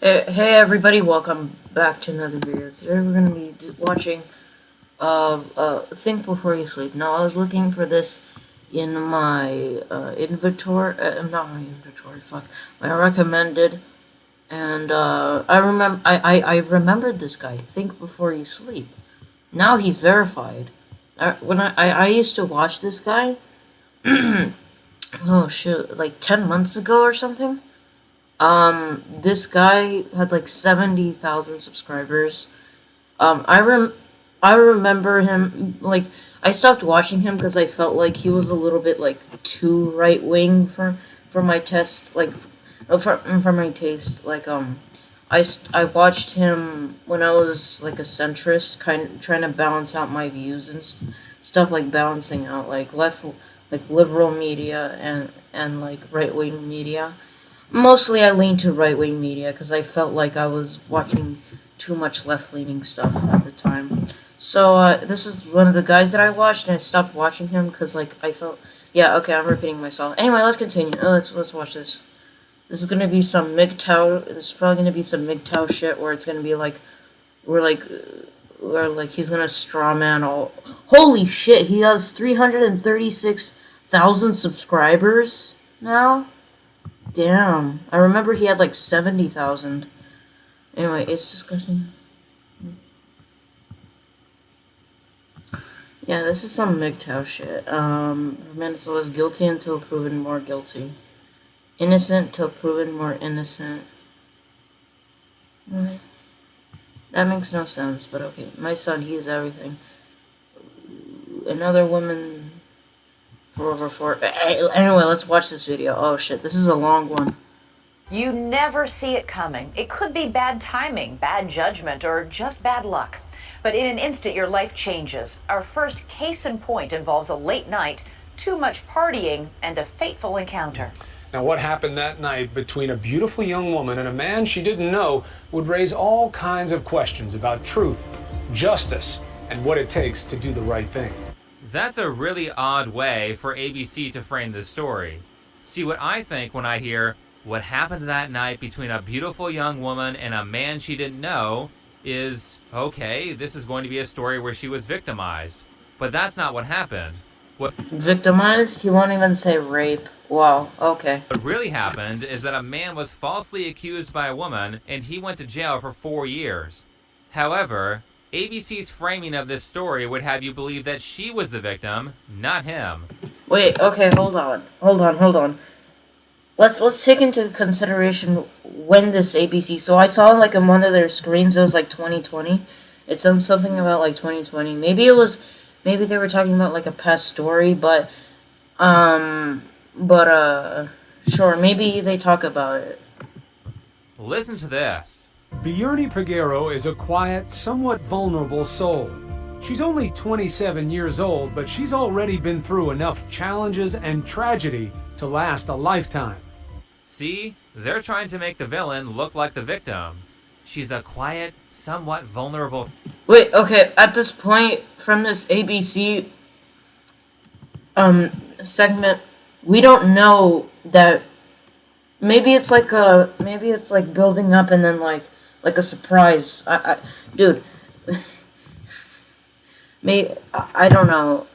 Hey, hey everybody, welcome back to another video. Today we're going to be watching uh, uh, Think Before You Sleep. Now, I was looking for this in my uh, inventory, uh, not my inventory, fuck, my recommended, and uh, I remember, I, I, I remembered this guy, Think Before You Sleep. Now he's verified. I, when I, I, I used to watch this guy, oh shoot, like 10 months ago or something. Um, this guy had like 70,000 subscribers. Um, I rem I remember him, like, I stopped watching him because I felt like he was a little bit, like, too right-wing for, for my test, like, uh, for, for my taste. Like, um, I, I watched him when I was, like, a centrist, kind of trying to balance out my views and st stuff, like, balancing out, like, left, like, liberal media and, and like, right-wing media. Mostly I leaned to right-wing media because I felt like I was watching too much left-leaning stuff at the time. So, uh, this is one of the guys that I watched, and I stopped watching him because, like, I felt... Yeah, okay, I'm repeating myself. Anyway, let's continue. Oh, let's, let's watch this. This is gonna be some MGTOW... This is probably gonna be some MGTOW shit where it's gonna be, like... we're like... Where, like, he's gonna straw man all... Holy shit, he has 336,000 subscribers now? Damn. I remember he had, like, 70,000. Anyway, it's disgusting. Yeah, this is some MGTOW shit. Um, Venezuela is guilty until proven more guilty. Innocent till proven more innocent. Right. That makes no sense, but okay. My son, he is everything. Another woman for over four. Anyway, let's watch this video. Oh shit, this is a long one. You never see it coming. It could be bad timing, bad judgment, or just bad luck. But in an instant, your life changes. Our first case in point involves a late night, too much partying, and a fateful encounter. Now, what happened that night between a beautiful young woman and a man she didn't know would raise all kinds of questions about truth, justice, and what it takes to do the right thing. That's a really odd way for ABC to frame the story. See, what I think when I hear what happened that night between a beautiful young woman and a man she didn't know is okay, this is going to be a story where she was victimized. But that's not what happened. What victimized? He won't even say rape. Wow, okay. What really happened is that a man was falsely accused by a woman and he went to jail for four years. However, ABC's framing of this story would have you believe that she was the victim, not him. Wait, okay, hold on. Hold on, hold on. Let's let's take into consideration when this ABC. So I saw like in one of their screens it was like 2020. It's um, something about like 2020. Maybe it was maybe they were talking about like a past story, but um but uh sure, maybe they talk about it. Listen to this. Biurny Peguero is a quiet, somewhat vulnerable soul. She's only 27 years old, but she's already been through enough challenges and tragedy to last a lifetime. See? They're trying to make the villain look like the victim. She's a quiet, somewhat vulnerable... Wait, okay, at this point, from this ABC um, segment, we don't know that... Maybe it's like a... Maybe it's like building up and then like... Like a surprise. I, I dude... me, I, I don't know.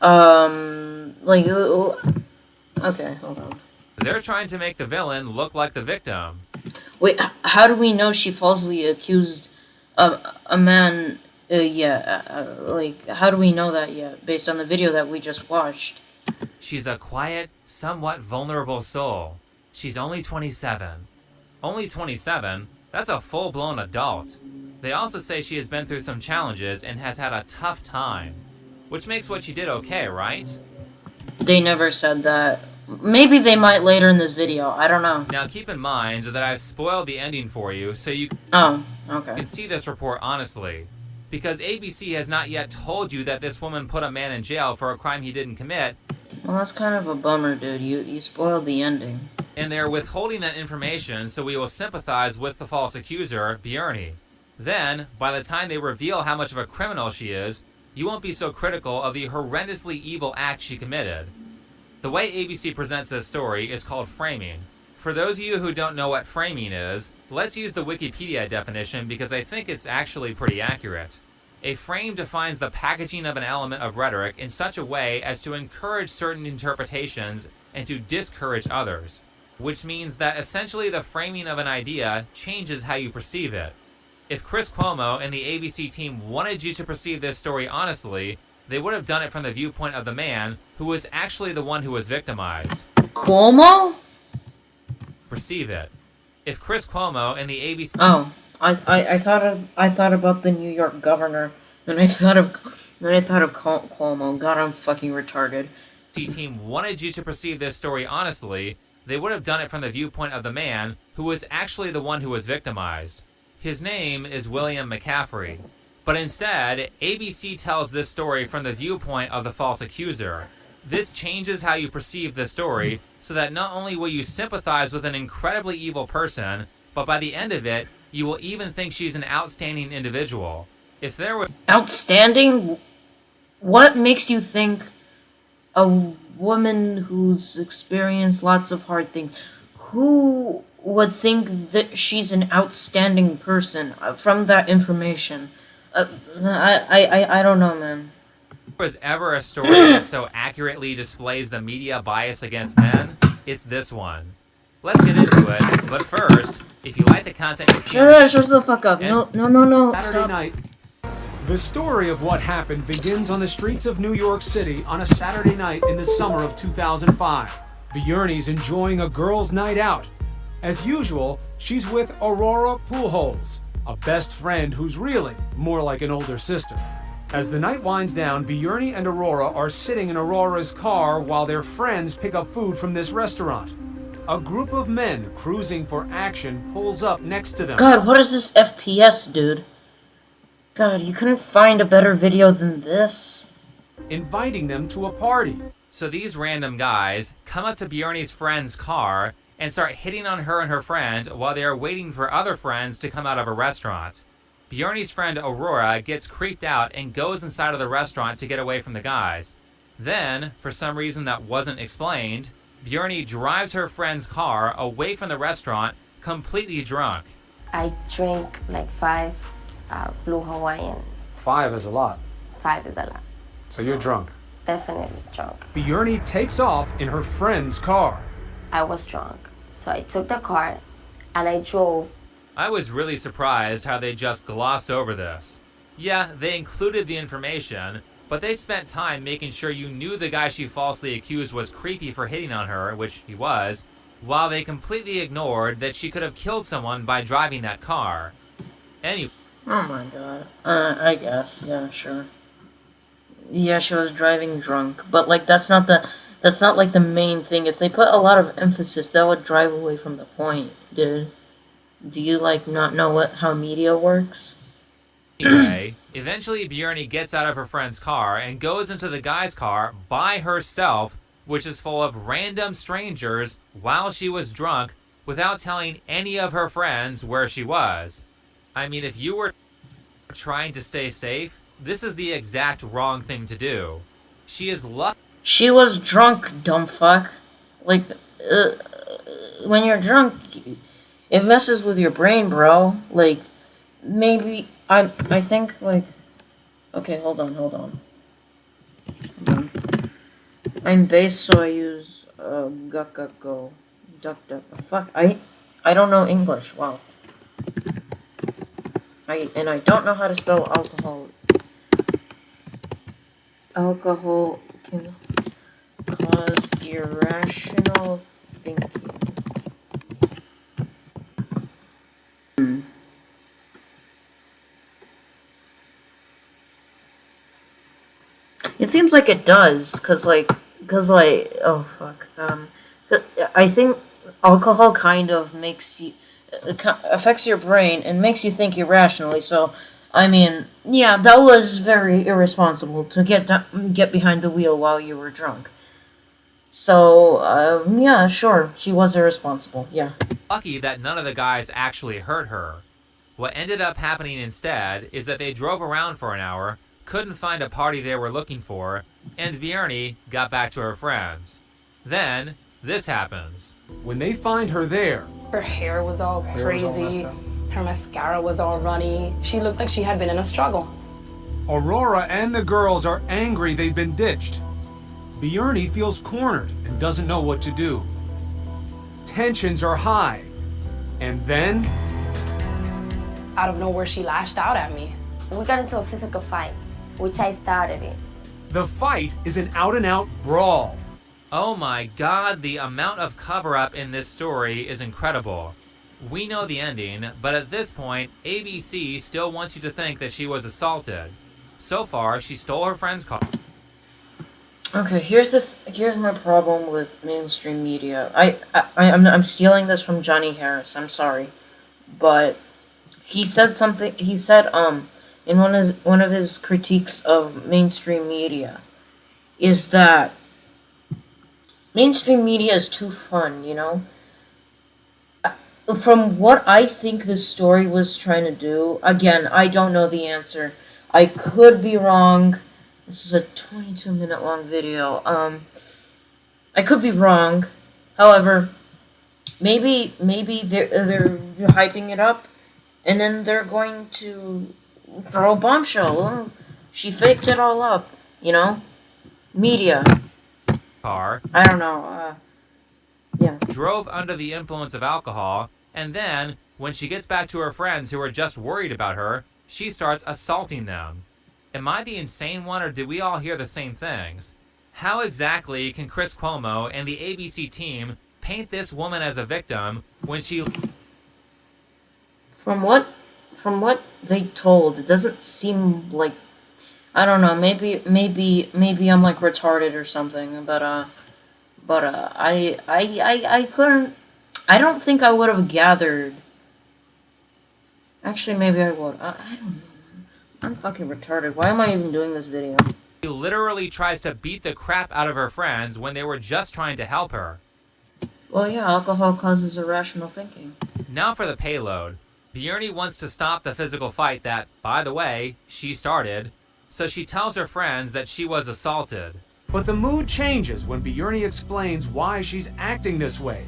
Um... Like... Okay, hold on. They're trying to make the villain look like the victim. Wait, how do we know she falsely accused a, a man? Uh, yeah, uh, like, how do we know that yet, based on the video that we just watched? She's a quiet, somewhat vulnerable soul. She's only 27. Only 27? That's a full-blown adult. They also say she has been through some challenges and has had a tough time. Which makes what she did okay, right? They never said that. Maybe they might later in this video. I don't know. Now keep in mind that I've spoiled the ending for you, so you oh, okay. can see this report honestly. Because ABC has not yet told you that this woman put a man in jail for a crime he didn't commit. Well, that's kind of a bummer, dude. You, you spoiled the ending. And they're withholding that information so we will sympathize with the false accuser, Biurny. Then, by the time they reveal how much of a criminal she is, you won't be so critical of the horrendously evil act she committed. The way ABC presents this story is called framing. For those of you who don't know what framing is, let's use the Wikipedia definition because I think it's actually pretty accurate. A frame defines the packaging of an element of rhetoric in such a way as to encourage certain interpretations and to discourage others, which means that essentially the framing of an idea changes how you perceive it. If Chris Cuomo and the ABC team wanted you to perceive this story honestly, they would have done it from the viewpoint of the man who was actually the one who was victimized. Cuomo? Perceive it. If Chris Cuomo and the ABC Oh, I, I, I thought of I thought about the New York governor, and I thought of when I thought of Cuomo. God, I'm fucking retarded. The team wanted you to perceive this story honestly, they would have done it from the viewpoint of the man who was actually the one who was victimized. His name is William McCaffrey. But instead, ABC tells this story from the viewpoint of the false accuser. This changes how you perceive the story so that not only will you sympathize with an incredibly evil person, but by the end of it, you will even think she's an outstanding individual. If there was Outstanding. What makes you think a woman who's experienced lots of hard things, who would think that she's an outstanding person uh, from that information? Uh, I, I, I don't know, man. Was ever a story that so accurately displays the media bias against men, it's this one. Let's get into it, but first, if you like the content you see on Shut, shut the fuck up. No, no, no, no. Saturday Stop. night. The story of what happened begins on the streets of New York City on a Saturday night in the summer of 2005. Biurny's enjoying a girls' night out. As usual, she's with Aurora Pujols, a best friend who's really more like an older sister. As the night winds down, Biurny and Aurora are sitting in Aurora's car while their friends pick up food from this restaurant. A group of men cruising for action pulls up next to them. God, what is this FPS, dude? God, you couldn't find a better video than this? inviting them to a party. So these random guys come up to Biurny's friend's car and start hitting on her and her friend while they are waiting for other friends to come out of a restaurant. Biurny's friend Aurora gets creeped out and goes inside of the restaurant to get away from the guys. Then, for some reason that wasn't explained, Biurny drives her friend's car away from the restaurant completely drunk. I drink like five uh, blue Hawaiian. Five is a lot. Five is a lot. So you're drunk. Definitely drunk. Biurny takes off in her friend's car. I was drunk. So I took the car and I drove. I was really surprised how they just glossed over this. Yeah, they included the information, but they spent time making sure you knew the guy she falsely accused was creepy for hitting on her, which he was, while they completely ignored that she could have killed someone by driving that car. Anyway, Oh my god. Uh, I guess. Yeah, sure. Yeah, she was driving drunk, but like that's not the that's not like the main thing. If they put a lot of emphasis, that would drive away from the point, dude. Do you like not know what how media works? anyway, eventually Biurny gets out of her friend's car and goes into the guy's car by herself, which is full of random strangers while she was drunk without telling any of her friends where she was. I mean, if you were trying to stay safe, this is the exact wrong thing to do. She is lucky She was drunk, dumb fuck. Like, uh, when you're drunk, it messes with your brain, bro. Like, maybe I I think like, okay, hold on, hold on. I'm base, so I use uh, go go go, duck duck. Fuck, I I don't know English. Wow. I and I don't know how to spell alcohol. Alcohol can cause irrational thinking. It seems like it does, cause like, cause like, oh fuck, um, I think alcohol kind of makes you, it affects your brain and makes you think irrationally. So, I mean, yeah, that was very irresponsible to get get behind the wheel while you were drunk. So, um, yeah, sure, she was irresponsible. Yeah. lucky that none of the guys actually hurt her. What ended up happening instead is that they drove around for an hour, couldn't find a party they were looking for, and Biurny got back to her friends. Then, this happens. When they find her there, Her hair was all Hair was all crazy. Her mascara was all runny. She looked like she had been in a struggle. Aurora and the girls are angry they've been ditched. Biurny feels cornered and doesn't know what to do. Tensions are high. And then, Out of nowhere, she lashed out at me. We got into a physical fight, which I started it. the fight is an out and out brawl. Oh my god, the amount of cover up in this story is incredible. We know the ending, but at this point, ABC still wants you to think that she was assaulted. So far, she stole her friend's car. Okay, here's this. Here's my problem with mainstream media. I, I I'm I'm stealing this from Johnny Harris. I'm sorry, but he said something. He said um in one of his, one of his critiques of mainstream media is that mainstream media is too fun. You know. Uh, From what I think this story was trying to do, again, I don't know the answer. I could be wrong. This is a 22 minute long video. Um, I could be wrong. However, maybe maybe they're they're hyping it up, and then they're going to throw a bombshell. She faked it all up. You know, media. car, I don't know. Uh, yeah. drove under the influence of alcohol, and then, when she gets back to her friends who are just worried about her, she starts assaulting them. Am I the insane one, or did we all hear the same things? How exactly can Chris Cuomo and the ABC team paint this woman as a victim when she From what from what they told, it doesn't seem like I don't know, maybe maybe maybe I'm like retarded or something, but uh but uh I I I, I couldn't I don't think I would have gathered Actually maybe I would. I, I don't know. I'm fucking retarded. Why am I even doing this video? literally tries to beat the crap out of her friends when they were just trying to help her? Well yeah, alcohol causes irrational thinking. Now for the payload. Biurny wants to stop the physical fight that, by the way, she started, so she tells her friends that she was assaulted. But the mood changes when Biurny explains why she's acting this way.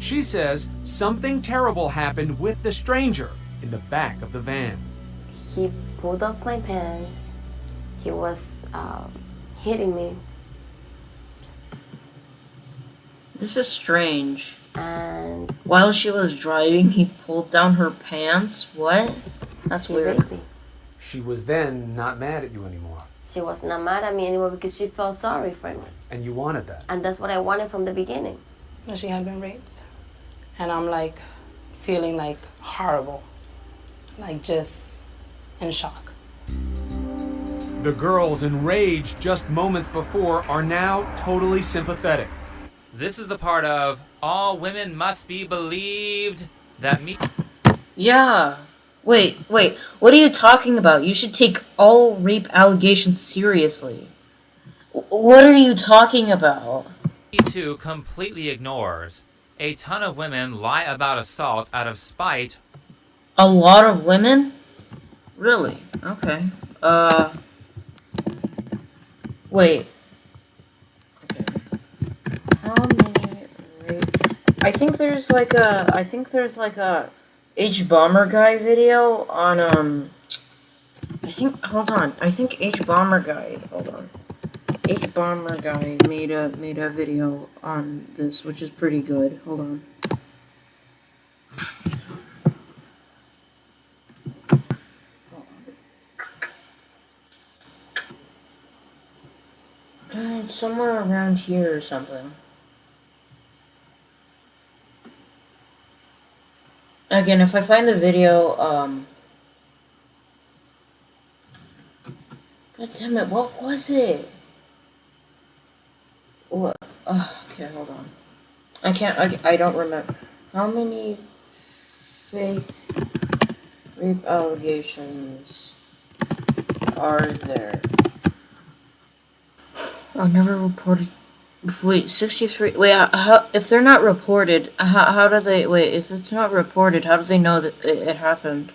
She says something terrible happened with the stranger in the back of the van. He pulled off my pants. He was um, hitting me, This is strange. And While she was driving, he pulled down her pants. What? That's weird. raped. She was then not mad at you anymore, She was not mad at me anymore because she felt sorry for me, and you wanted that. and that's what I wanted from the beginning. She had been raped. And I'm like feeling like horrible. Like just in shock. The girls enraged just moments before are now totally sympathetic. This is the part of all women must be believed that me Yeah. Wait, wait. What are you talking about? You should take all rape allegations seriously. What are you talking about? too completely ignores. A ton of women lie about assault out of spite A lot of women? Really? Okay. Uh. Wait. Okay. How many rape? I think there's like a. I think there's like a Hbomberguy video on um. I think. Hold on. I think Hbomberguy. Hold on. Hbomberguy made a made a video on this, which is pretty good. Hold on. Uh, somewhere around here or something. Again, if I find the video, um... God damn it, what was it? What? Oh, okay, hold on. I can't, I, I don't remember. How many fake rape allegations are there? Oh, never reported. Wait, 63. Wait, uh, how, if they're not reported, how, how do they. Wait, if it's not reported, how do they know that it, it happened?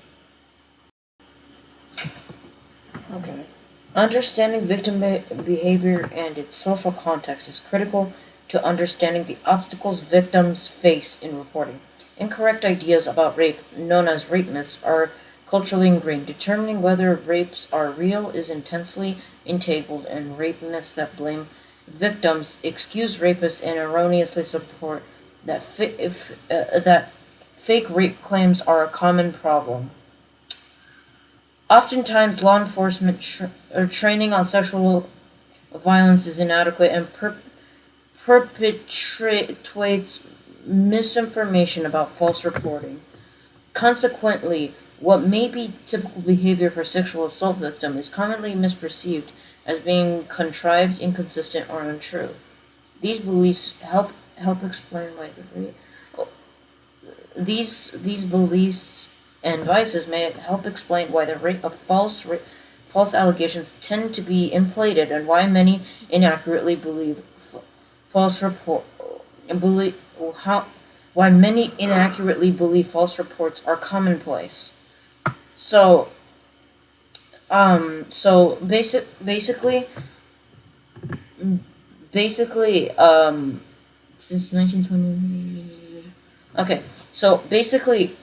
Okay. Understanding victim be- behavior and its social context is critical to understanding the obstacles victims face in reporting. Incorrect ideas about rape, known as rape myths, are culturally ingrained. Determining whether rapes are real is intensely entangled in rape myths that blame victims, excuse rapists, and erroneously support that if, uh, that fake rape claims are a common problem. Oftentimes, law enforcement tr- or training on sexual violence is inadequate and per- perpetuates misinformation about false reporting. Consequently, what may be typical behavior for sexual assault victim is commonly misperceived as being contrived, inconsistent, or untrue. These beliefs help help explain why the rape. These these beliefs and vices may help explain why the rate of false false allegations tend to be inflated and why many inaccurately believe false report believe how why many inaccurately believe false reports are commonplace. So um so basic basically basically um since 1920 okay so basically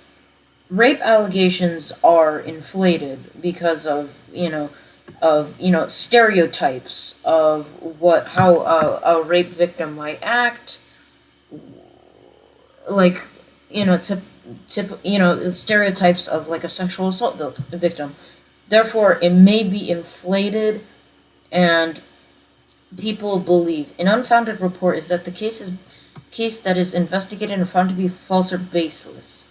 rape allegations are inflated because of you know of you know stereotypes of what how a, a rape victim might act. Like you know tip, tip you know stereotypes of like a sexual assault victim therefore it may be inflated and people believe. An unfounded report is that the case is case that is investigated and found to be false or baseless.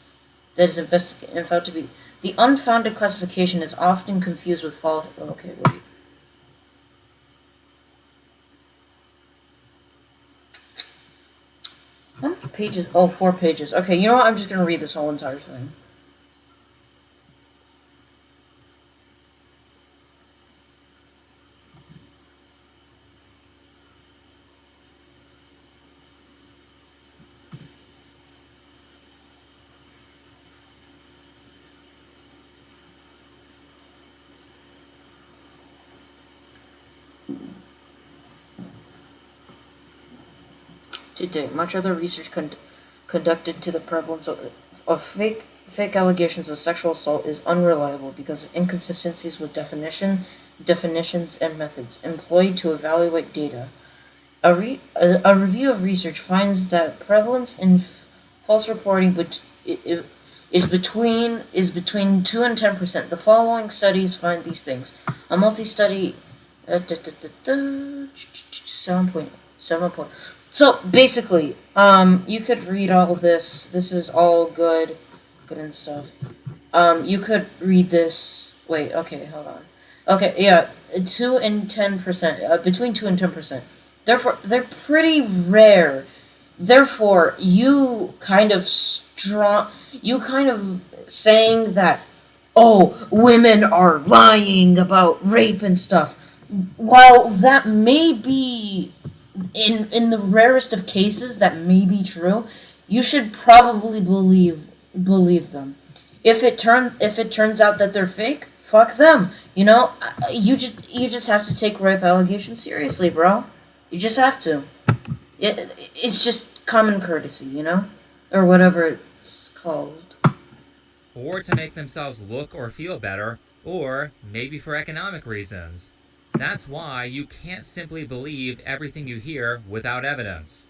That is investigated and found to be the unfounded classification is often confused with false okay wait. How many pages oh four pages. Okay you know what? I'm just gonna read this whole entire thing To date, much other research con- conducted to the prevalence of, of fake fake allegations of sexual assault is unreliable because of inconsistencies with definition, definitions, and methods employed to evaluate data. A, re- a, a review of research finds that prevalence in false reporting bet- is between is between two and ten percent. The following studies find these things: a multi-study, uh, da, da, da, da, seven point seven point. So basically, um, you could read all this. This is all good, good and stuff. Um, you could read this. Wait, okay, hold on. Okay, yeah, two and ten percent, uh, between two and ten percent. Therefore, they're pretty rare. Therefore, you kind of strong. You kind of saying that, oh, women are lying about rape and stuff. While that may be in in the rarest of cases that may be true, you should probably believe believe them. If it turn if it turns out that they're fake, fuck them. You know, Uh, you just you just have to take rape allegations seriously, bro. You just have to. It, it's just common courtesy, you know, or whatever it's called. or to make themselves look or feel better, or maybe for economic reasons. That's why you can't simply believe everything you hear without evidence.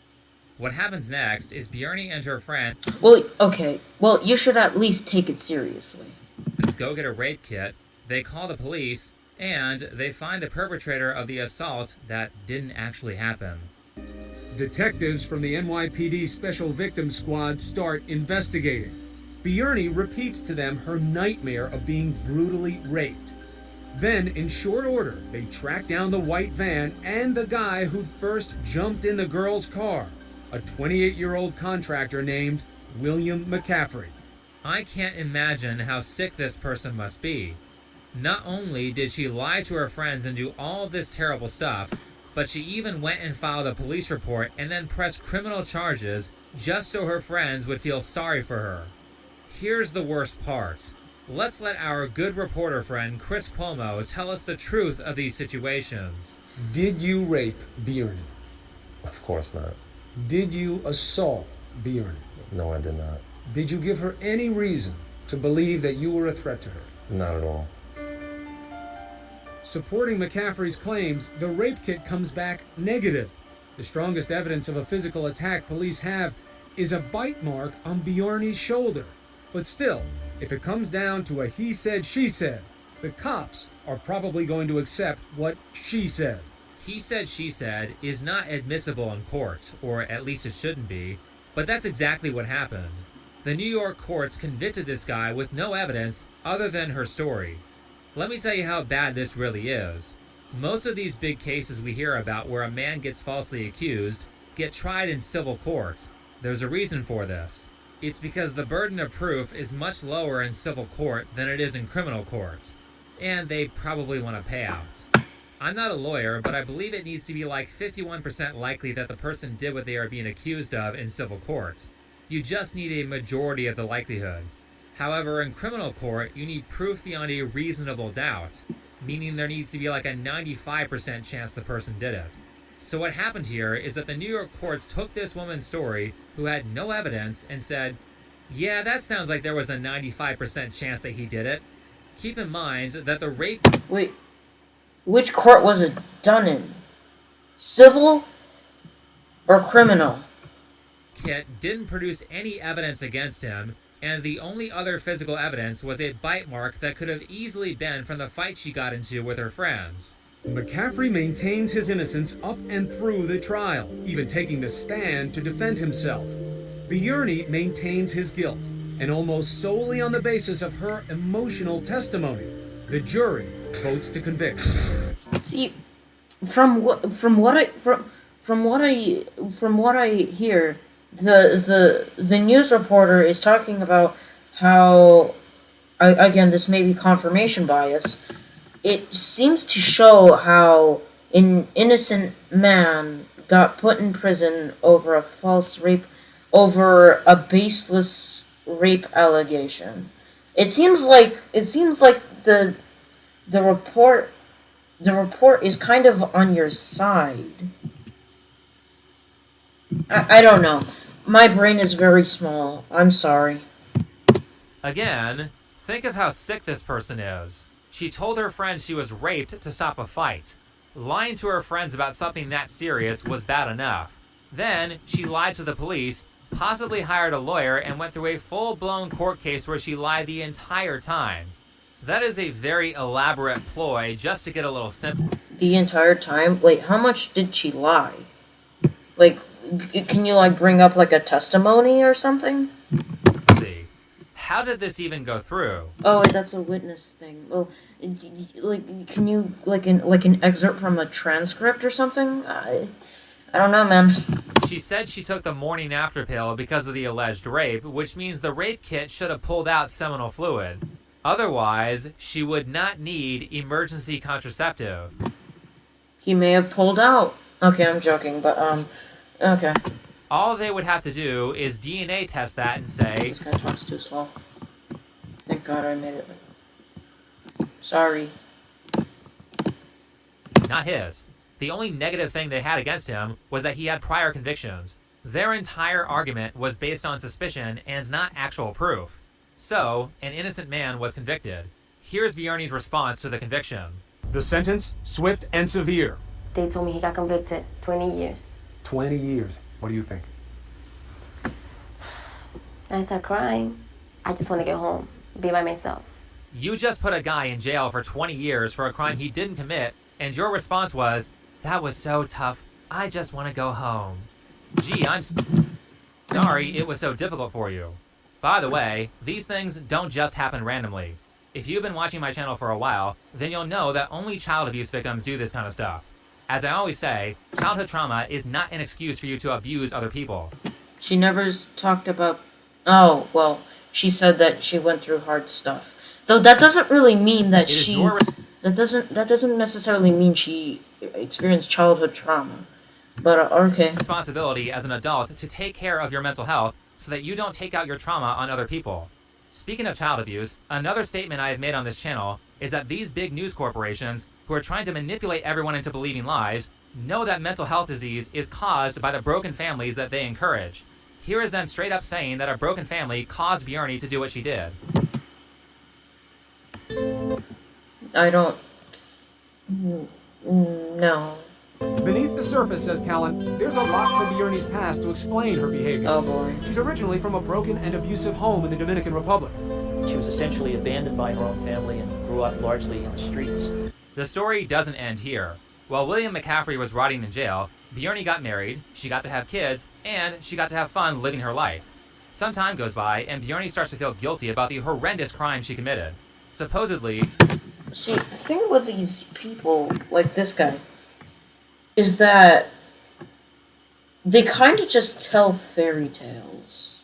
What happens next is Biurny and her friend. Well, okay. Well, you should at least take it seriously. go get a rape kit, they call the police, and they find the perpetrator of the assault that didn't actually happen. Detectives from the NYPD Special Victims Squad start investigating. Biurny repeats to them her nightmare of being brutally raped. Then, in short order, they track down the white van and the guy who first jumped in the girl's car, a 28 year old contractor named William McCaffrey. I can't imagine how sick this person must be. Not only did she lie to her friends and do all this terrible stuff, but she even went and filed a police report and then pressed criminal charges just so her friends would feel sorry for her. Here's the worst part. Let's let our good reporter friend Chris Cuomo tell us the truth of these situations. Did you rape Biurny? Of course not. Did you assault Bjorn? No, I did not. Did you give her any reason to believe that you were a threat to her? Not at all. Supporting McCaffrey's claims, the rape kit comes back negative. The strongest evidence of a physical attack police have is a bite mark on Biurny's shoulder. But still, if it comes down to a he said, she said, the cops are probably going to accept what she said. He said, she said is not admissible in court, or at least it shouldn't be, but that's exactly what happened. The New York courts convicted this guy with no evidence other than her story. Let me tell you how bad this really is. Most of these big cases we hear about where a man gets falsely accused get tried in civil court. There's a reason for this. It's because the burden of proof is much lower in civil court than it is in criminal court. And they probably want a payout. I'm not a lawyer, but I believe it needs to be like 51% likely that the person did what they are being accused of in civil court. You just need a majority of the likelihood. However, in criminal court, you need proof beyond a reasonable doubt, meaning there needs to be like a 95% chance the person did it. So what happened here is that the New York courts took this woman's story, who had no evidence, and said, yeah, that sounds like there was a 95% chance that he did it. Keep in mind that the rape Wait, which court was it done in? Civil or criminal? kit didn't produce any evidence against him, and the only other physical evidence was a bite mark that could have easily been from the fight she got into with her friends. McCaffrey maintains his innocence up and through the trial, even taking the stand to defend himself. Biurny maintains his guilt, and almost solely on the basis of her emotional testimony, the jury votes to convict. See, from what from what I from from what I from what I hear, the the the news reporter is talking about how I, again this may be confirmation bias. It seems to show how an innocent man got put in prison over a false rape over a baseless rape allegation. It seems like it seems like the the report the report is kind of on your side. I, I don't know. My brain is very small. I'm sorry. Again, think of how sick this person is. She told her friends she was raped to stop a fight. Lying to her friends about something that serious was bad enough. Then, she lied to the police, possibly hired a lawyer, and went through a full blown court case where she lied the entire time. That is a very elaborate ploy just to get a little sympathy. The entire time. Wait, how much did she lie? Like, can you like bring up like a testimony or something? See. How did this even go through? Oh, wait, that's a witness thing. Well, like, can you like an like an excerpt from a transcript or something? I, I don't know, man. She said she took the morning after pill because of the alleged rape, which means the rape kit should have pulled out seminal fluid. Otherwise, she would not need emergency contraceptive. He may have pulled out. Okay, I'm joking, but um, okay. All they would have to do is DNA test that and say, This guy talks too slow. Thank God I made it. Sorry. not his. The only negative thing they had against him was that he had prior convictions. Their entire argument was based on suspicion and not actual proof. So, an innocent man was convicted. Here's Biurny's response to the conviction. The sentence swift and severe. They told me he got convicted 20 years. 20 years. What do you think? I start crying. I just want to get home, be by myself. You just put a guy in jail for 20 years for a crime he didn't commit, and your response was, That was so tough. I just want to go home. Gee, I'm sorry it was so difficult for you. By the way, these things don't just happen randomly. If you've been watching my channel for a while, then you'll know that only child abuse victims do this kind of stuff. As I always say, childhood trauma is not an excuse for you to abuse other people. She never talked about. Oh well, she said that she went through hard stuff. Though that doesn't really mean that she. That doesn't. That doesn't necessarily mean she experienced childhood trauma. But uh, okay. responsibility as an adult to take care of your mental health so that you don't take out your trauma on other people. Speaking of child abuse, another statement I have made on this channel is that these big news corporations who are trying to manipulate everyone into believing lies know that mental health disease is caused by the broken families that they encourage. Here is them straight up saying that a broken family caused Biurny to do what she did. I don't. Mm, No. Beneath the surface, says Callan, there's a lot from Biurny's past to explain her behavior. Oh boy. She's originally from a broken and abusive home in the Dominican Republic. She was essentially abandoned by her own family and grew up largely in the streets. The story doesn't end here. While William McCaffrey was rotting in jail, Biurny got married, she got to have kids, and she got to have fun living her life. Some time goes by, and Biurny starts to feel guilty about the horrendous crime she committed. Supposedly, See, the thing with these people, like this guy, is that they kind of just tell fairy tales.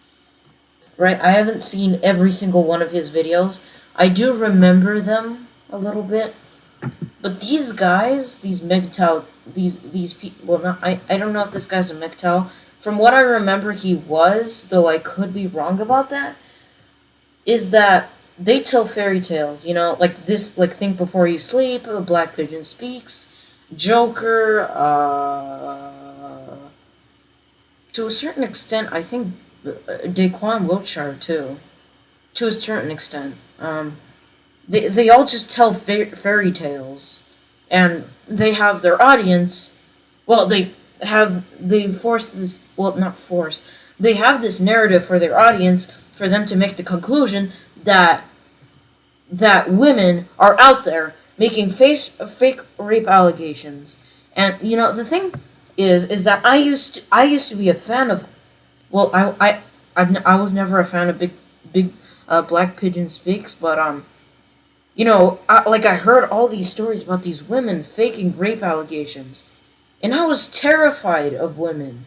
Right? I haven't seen every single one of his videos. I do remember them a little bit. But these guys, these MGTOW, these these people, well, not I. I don't know if this guy's a MGTOW. From what I remember, he was, though I could be wrong about that. Is that they tell fairy tales? You know, like this, like Think Before You Sleep, Black Pigeon Speaks, Joker. Uh, to a certain extent, I think uh, Daquan Wiltshire too. To a certain extent, um, they they all just tell fa- fairy tales, and they have their audience. Well, they have they force this. Well, not force. They have this narrative for their audience for them to make the conclusion that that women are out there making face fake rape allegations. And you know the thing is is that I used to, I used to be a fan of well I I I've, was never a fan of big big uh, black pigeon speaks but um you know I, like I heard all these stories about these women faking rape allegations and I was terrified of women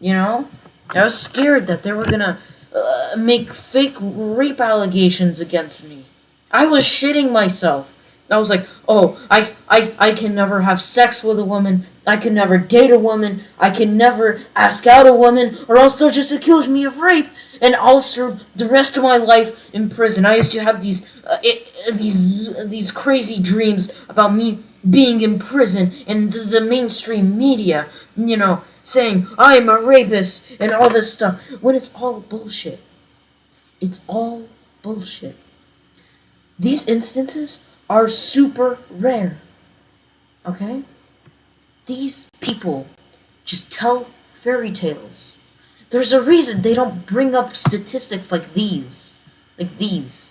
you know I was scared that they were gonna uh, make fake rape allegations against me I was shitting myself. I was like, oh, I, I, I can never have sex with a woman. I can never date a woman. I can never ask out a woman, or else they'll just accuse me of rape, and I'll serve the rest of my life in prison. I used to have these, uh, it, uh, these, these crazy dreams about me being in prison and the, the mainstream media, you know, saying I'm a rapist and all this stuff, when it's all bullshit. It's all bullshit. These instances are super rare. Okay? These people just tell fairy tales. There's a reason they don't bring up statistics like these. Like these.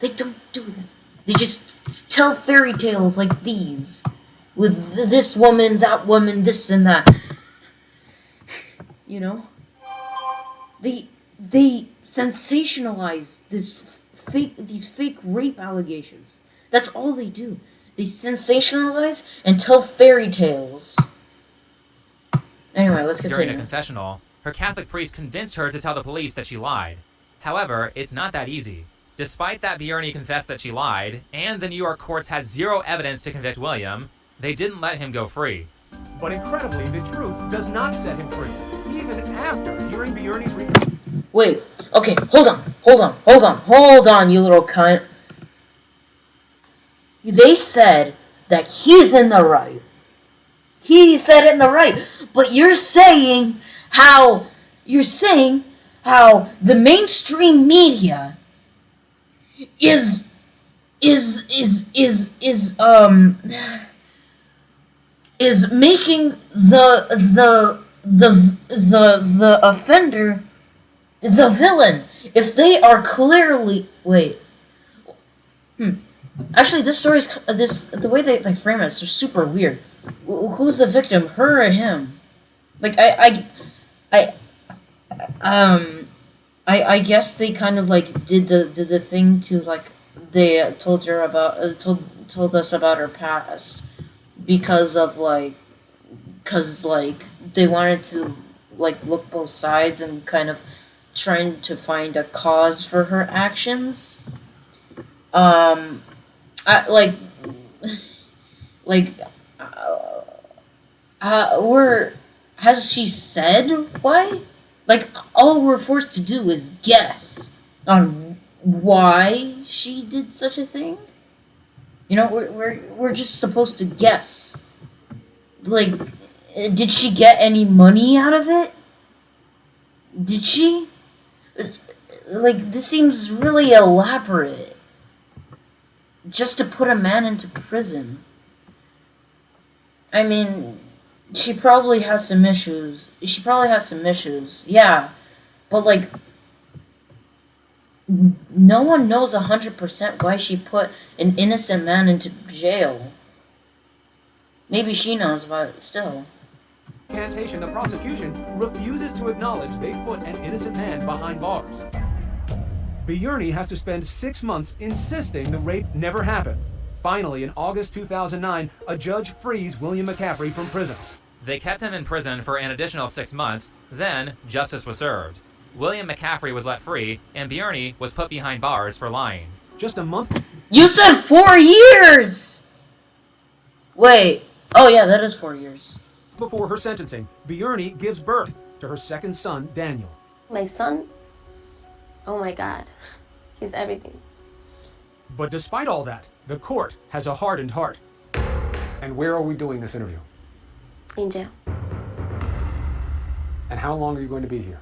They don't do that. They just tell fairy tales like these. With this woman, that woman, this and that. You know? They they sensationalize this fake these fake rape allegations. That's all they do. They sensationalize and tell fairy tales. Anyway, let's continue. during a confessional, her Catholic priest convinced her to tell the police that she lied. However, it's not that easy. Despite that Biurny confessed that she lied, and the New York courts had zero evidence to convict William, they didn't let him go free. But incredibly, the truth does not set him free, even after hearing Biurny's re- Wait. Okay, hold on. Hold on. Hold on. Hold on, you little cunt. They said that he's in the right. He said it in the right. But you're saying how you're saying how the mainstream media is is is is is um is making the the the the the offender the villain. If they are clearly wait. Hmm. Actually this story's this the way they, they frame it is super weird. Who's the victim? Her or him? Like i i i um i i guess they kind of like did the did the thing to like they told her about uh, told told us about her past because of like because like they wanted to like look both sides and kind of trying to find a cause for her actions. Um, I like, like, uh, uh, we're has she said why? Like, all we're forced to do is guess on why she did such a thing. You know, we're we're we're just supposed to guess. like, did she get any money out of it? Did she? Like, this seems really elaborate. Just to put a man into prison. I mean, she probably has some issues. She probably has some issues, yeah. But, like, no one knows 100% why she put an innocent man into jail. Maybe she knows, but still. Recantation, the prosecution refuses to acknowledge they put an innocent man behind bars. Biurny has to spend six months insisting the rape never happened. Finally, in August 2009, a judge frees William McCaffrey from prison. They kept him in prison for an additional six months, then justice was served. William McCaffrey was let free, and Biurny was put behind bars for lying. Just a month You said four years! Wait. Oh, yeah, that is four years. before her sentencing, Biurny gives birth to her second son, Daniel. My son, oh my God, he's everything. But despite all that, the court has a hardened heart. And where are we doing this interview? In jail. And how long are you going to be here?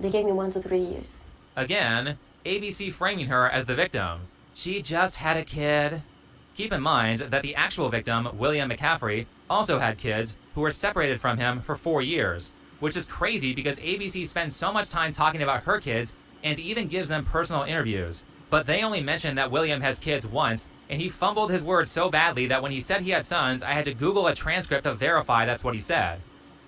They gave me one to three years. Again, ABC framing her as the victim. She just had a kid. Keep in mind that the actual victim, William McCaffrey, also had kids who were separated from him for four years, which is crazy because ABC spends so much time talking about her kids and even gives them personal interviews. But they only mention that William has kids once, and he fumbled his words so badly that when he said he had sons, I had to Google a transcript to verify that's what he said.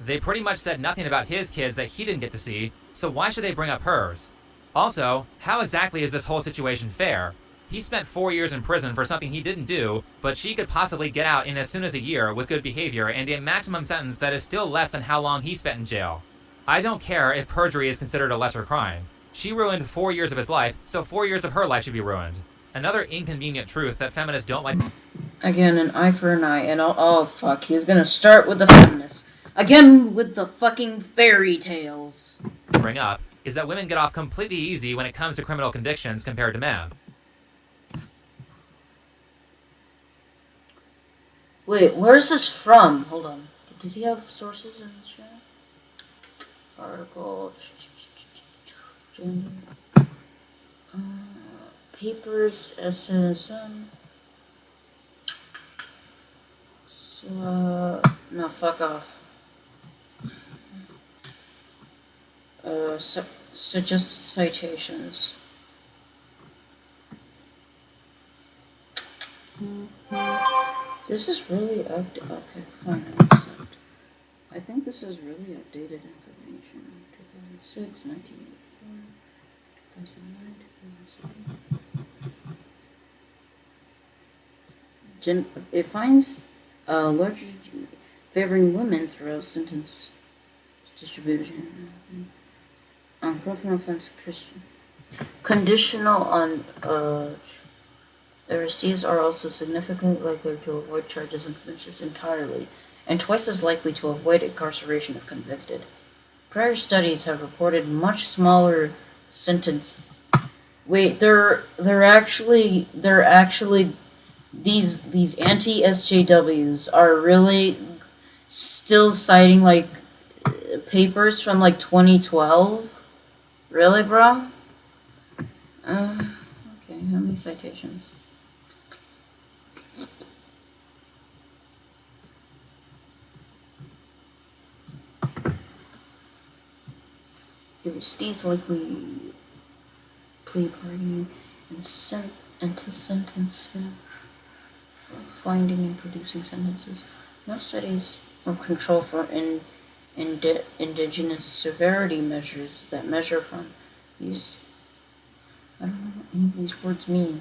They pretty much said nothing about his kids that he didn't get to see, so why should they bring up hers? Also, how exactly is this whole situation fair? He spent four years in prison for something he didn't do, but she could possibly get out in as soon as a year with good behavior and a maximum sentence that is still less than how long he spent in jail. I don't care if perjury is considered a lesser crime. She ruined four years of his life, so four years of her life should be ruined. Another inconvenient truth that feminists don't like Again, an eye for an eye, and oh, oh fuck, he's gonna start with the feminists. Again, with the fucking fairy tales. bring up is that women get off completely easy when it comes to criminal convictions compared to men. Wait, where's this from? Hold on. Does he have sources in chat? Article. Uh, papers, SSM. So, uh, no, fuck off. Uh, su- suggested citations. This is really up. Okay, fine. I think this is really updated information. 2006, 1984, 2009, 2007. Gen- it finds uh, larger favoring women throughout sentence distribution. Offense, Christian. Conditional on uh, arrestees are also significantly likely to avoid charges and convictions entirely, and twice as likely to avoid incarceration if convicted. Prior studies have reported much smaller sentence. Wait, they're they're actually they're actually these these anti SJWs are really still citing like papers from like 2012. Really, bro? Uh, okay, how many citations? Aristides likely plea bargaining and sent into sentence finding and producing sentences. Most studies of control for in, indi- indigenous severity measures that measure from these. I don't know what any of these words mean.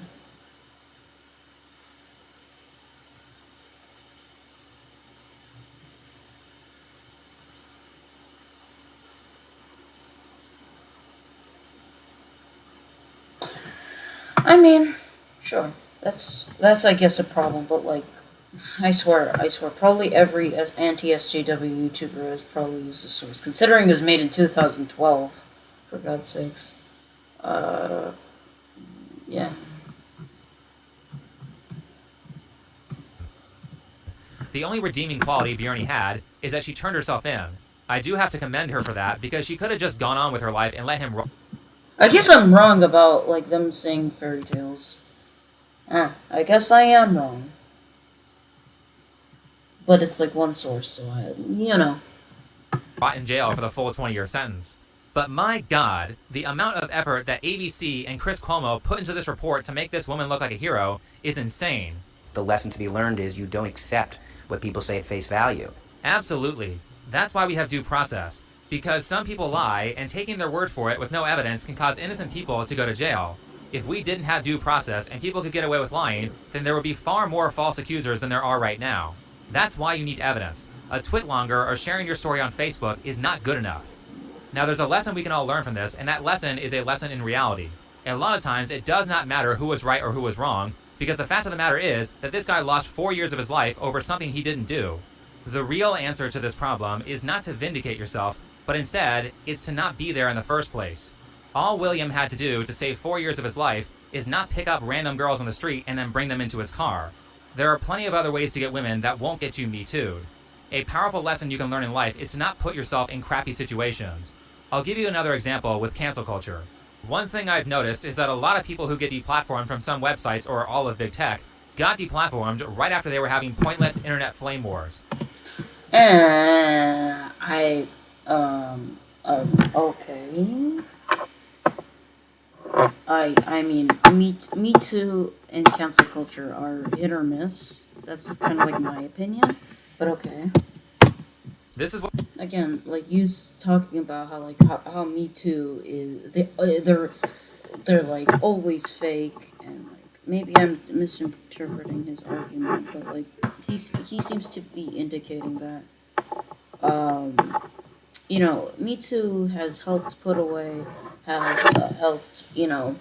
I mean, sure. That's that's I guess a problem, but like, I swear, I swear, probably every anti SJW YouTuber has probably used this source, considering it was made in 2012. For God's sakes. Uh, yeah. The only redeeming quality Biurny had is that she turned herself in. I do have to commend her for that because she could have just gone on with her life and let him. Ro- I guess I'm wrong about like them saying fairy tales. Ah, I guess I am wrong. But it's like one source, so I, you know. rot in jail for the full 20 year sentence. But my god, the amount of effort that ABC and Chris Cuomo put into this report to make this woman look like a hero is insane. The lesson to be learned is you don't accept what people say at face value. Absolutely. That's why we have due process. Because some people lie, and taking their word for it with no evidence can cause innocent people to go to jail. If we didn't have due process and people could get away with lying, then there would be far more false accusers than there are right now. That's why you need evidence. A TwitLonger or sharing your story on Facebook is not good enough. Now, there's a lesson we can all learn from this, and that lesson is a lesson in reality. A lot of times, it does not matter who was right or who was wrong, because the fact of the matter is that this guy lost four years of his life over something he didn't do. The real answer to this problem is not to vindicate yourself, but instead, it's to not be there in the first place. All William had to do to save four years of his life is not pick up random girls on the street and then bring them into his car. There are plenty of other ways to get women that won't get you Me Too'd. A powerful lesson you can learn in life is to not put yourself in crappy situations. I'll give you another example with cancel culture. One thing I've noticed is that a lot of people who get deplatformed from some websites or all of big tech got deplatformed right after they were having pointless internet flame wars. Uh, I, um, um, okay. I, I mean, me, me too and cancel culture are hit or miss. That's kind of like my opinion, but okay. This is what Again, like you s- talking about how like how, how Me Too is they uh, they're they're like always fake and like maybe I'm misinterpreting his argument, but like he's he seems to be indicating that um you know Me Too has helped put away has uh, helped you know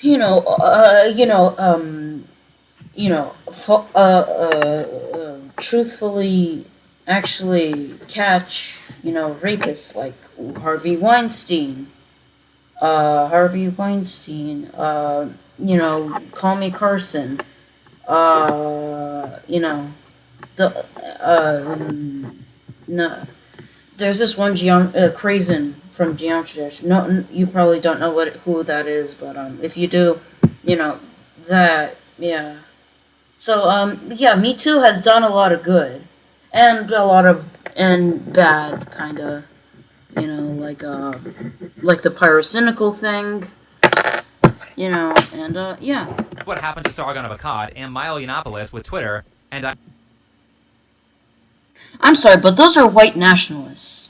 you know uh you know um you know uh, uh, uh truthfully actually catch, you know, rapists like Harvey Weinstein, uh, Harvey Weinstein, uh, you know, Call Me Carson, uh, you know, the, um, no, there's this one geom- uh, Crazen from Geometry Dash. No, you probably don't know what who that is, but um, if you do, you know, that, yeah. So um, yeah, Me Too has done a lot of good and a lot of and bad kind of you know like uh like the pyrocynical thing you know and uh yeah what happened to Sargon of Akkad and Milo Yiannopoulos with Twitter, and I i'm sorry but those are white nationalists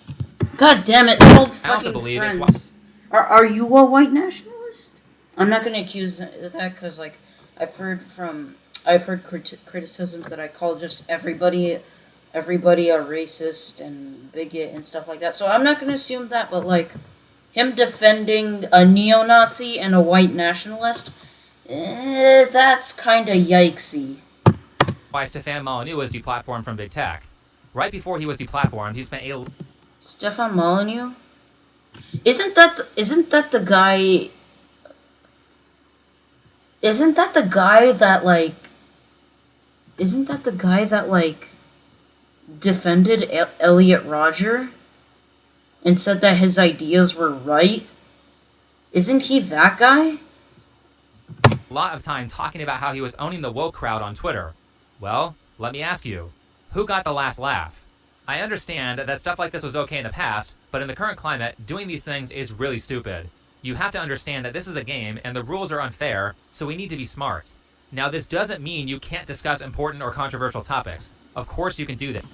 god damn it old I fucking believe it's friends are, are you a white nationalist i'm not gonna accuse that because like i've heard from i've heard crit- criticisms that i call just everybody everybody a racist and bigot and stuff like that. So I'm not going to assume that, but like him defending a neo-Nazi and a white nationalist, eh, that's kind of yikesy. why Stefan Molyneux was deplatformed from big tech. Right before he was deplatformed, he spent a Stefan Molyneux, isn't that isn't that the guy? Isn't that the guy that like? Isn't that the guy that like? defended El- Elliot Rodger and said that his ideas were right. Isn't he that guy? A lot of time talking about how he was owning the woke crowd on Twitter. Well, let me ask you, who got the last laugh? I understand that stuff like this was okay in the past, but in the current climate, doing these things is really stupid. You have to understand that this is a game and the rules are unfair, so we need to be smart. Now, this doesn't mean you can't discuss important or controversial topics. Of course you can do that.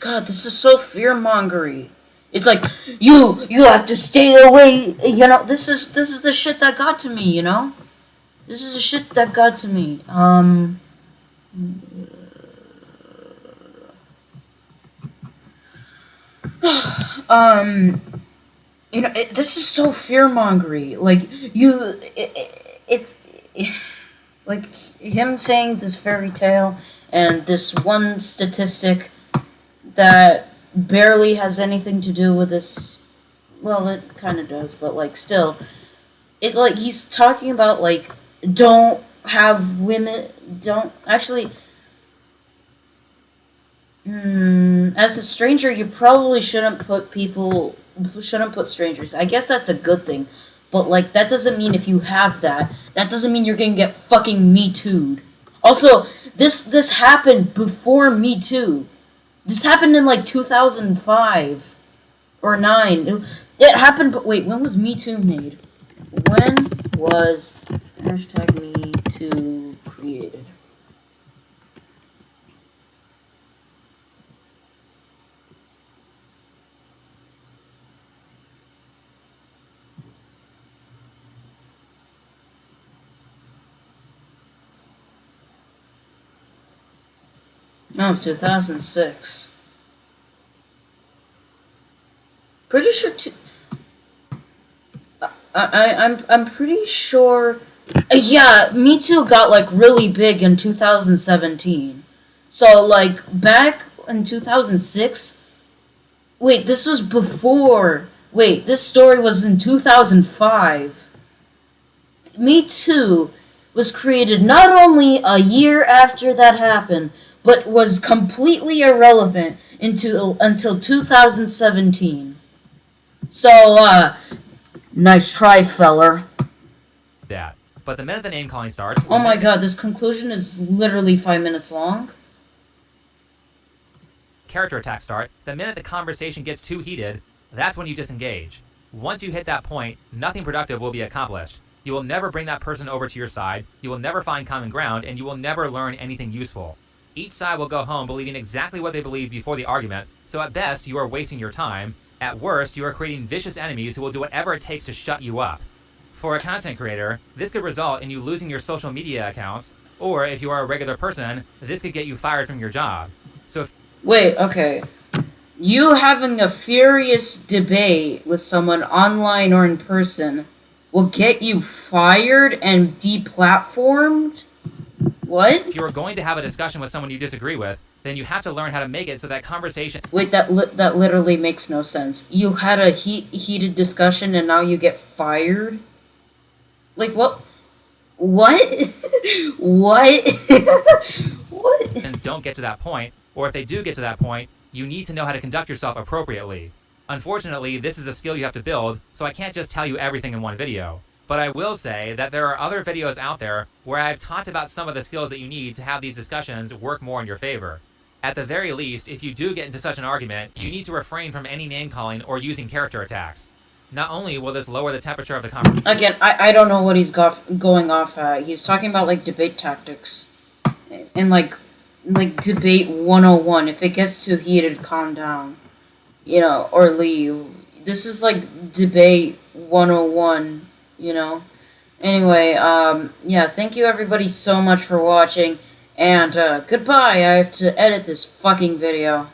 God, this is so fear mongery. It's like you you have to stay away. You know, this is this is the shit that got to me. You know, this is the shit that got to me. Um. um you know it, this is so fear mongery like you it, it, it's like him saying this fairy tale and this one statistic that barely has anything to do with this well it kind of does but like still it like he's talking about like don't have women don't actually Hmm, as a stranger, you probably shouldn't put people shouldn't put strangers. I guess that's a good thing, but like that doesn't mean if you have that, that doesn't mean you're gonna get fucking me too'd. Also, this this happened before Me Too. This happened in like 2005 or nine. It, it happened, but wait, when was Me Too made? When was hashtag Me Too created? No, 2006. Pretty sure. Two, I, I I'm I'm pretty sure. Yeah, Me Too got like really big in 2017. So like back in 2006. Wait, this was before. Wait, this story was in 2005. Me Too was created not only a year after that happened, but was completely irrelevant until until 2017. So, uh, nice try, feller. That. But the minute the name calling starts, Oh my god, this conclusion is literally five minutes long. character attacks start, the minute the conversation gets too heated, that's when you disengage. Once you hit that point, nothing productive will be accomplished. You will never bring that person over to your side, you will never find common ground, and you will never learn anything useful. Each side will go home believing exactly what they believed before the argument, so at best, you are wasting your time. At worst, you are creating vicious enemies who will do whatever it takes to shut you up. For a content creator, this could result in you losing your social media accounts, or if you are a regular person, this could get you fired from your job. So if Wait, okay. You having a furious debate with someone online or in person will get you fired and deplatformed? What? if you are going to have a discussion with someone you disagree with, then you have to learn how to make it so that conversation Wait, that li- that literally makes no sense. You had a heat heated discussion and now you get fired? Like what? What? what? what? don't get to that point, or if they do get to that point, you need to know how to conduct yourself appropriately. Unfortunately, this is a skill you have to build, so I can't just tell you everything in one video. But I will say that there are other videos out there where I've talked about some of the skills that you need to have these discussions work more in your favor. At the very least, if you do get into such an argument, you need to refrain from any name calling or using character attacks. Not only will this lower the temperature of the conversation, Again, I, I don't know what he's got going off at. He's talking about like debate tactics. And like like debate 101. If it gets too heated, calm down. You know, or leave. This is like debate 101, you know. Anyway, um yeah, thank you everybody so much for watching and uh goodbye. I have to edit this fucking video.